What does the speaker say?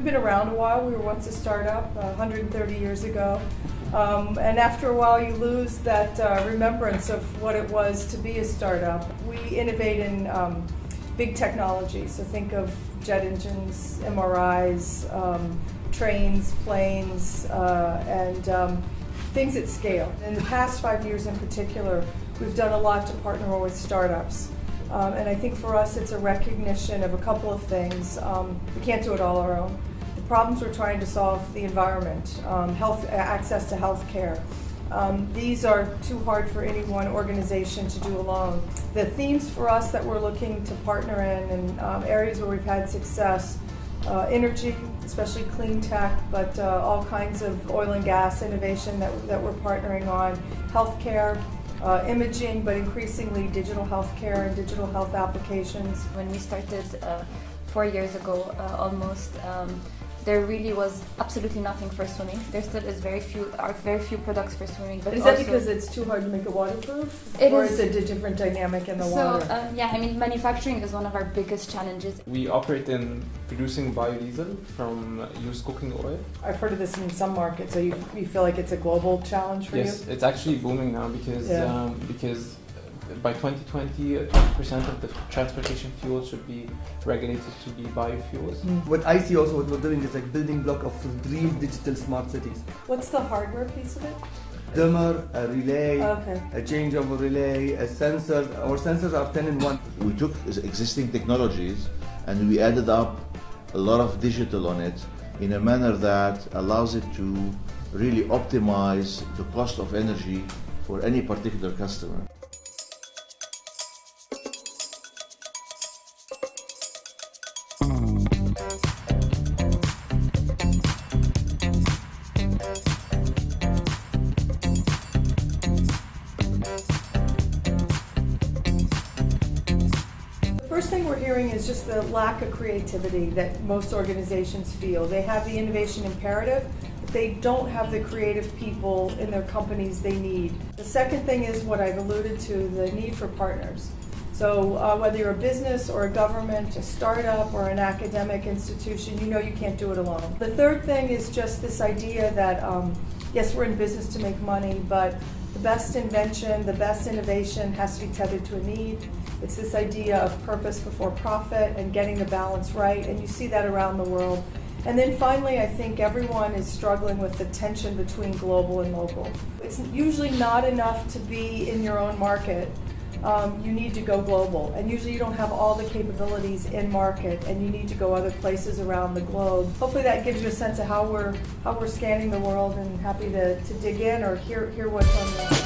We've been around a while. We were once a startup uh, 130 years ago. Um, and after a while, you lose that uh, remembrance of what it was to be a startup. We innovate in um, big technology. So think of jet engines, MRIs, um, trains, planes, uh, and um, things at scale. In the past five years in particular, we've done a lot to partner with startups. Um, and I think for us, it's a recognition of a couple of things. Um, we can't do it all our own. Problems we're trying to solve, the environment, um, health, access to health care. Um, these are too hard for any one organization to do alone. The themes for us that we're looking to partner in and um, areas where we've had success, uh, energy, especially clean tech, but uh, all kinds of oil and gas innovation that, that we're partnering on, healthcare, uh, imaging, but increasingly digital healthcare and digital health applications. When we started uh, four years ago, uh, almost, um, there really was absolutely nothing for swimming. There still is very few, are very few products for swimming. But is that because it's too hard to make it waterproof, It or is- is it a different dynamic in the so water? uh, yeah, I mean, manufacturing is one of our biggest challenges. We operate in producing biodiesel from used cooking oil. I've heard of this in some markets. So you, you feel like it's a global challenge for you? Yes, it's actually booming now because Yeah. um, because by 2020, uh, 20% of the transportation fuel should be regulated to be biofuels. you? What I see also what we're doing is like building block of real digital smart cities. What's the hardware piece of it? Dimmer, a relay, Okay. a changeover relay, a sensor. Our sensors are 10 in 1. We took existing technologies and we added up a lot of digital on it in a manner that allows it to really optimize the cost of energy for any particular customer. First thing we're hearing is just the lack of creativity that most organizations feel. They have the innovation imperative, but they don't have the creative people in their companies they need. The second thing is what I've alluded to, the need for partners. So uh, whether you're a business or a government, a startup or an academic institution, you know you can't do it alone. The third thing is just this idea that, um, yes, we're in business to make money, but the best invention, the best innovation has to be tethered to a need. It's this idea of purpose before profit and getting the balance right, and you see that around the world. And then finally, I think everyone is struggling with the tension between global and local. It's usually not enough to be in your own market. Um, you need to go global, and usually you don't have all the capabilities in market, and you need to go other places around the globe. Hopefully, that gives you a sense of how we're how we're scanning the world, and happy to, to dig in or hear hear what's on the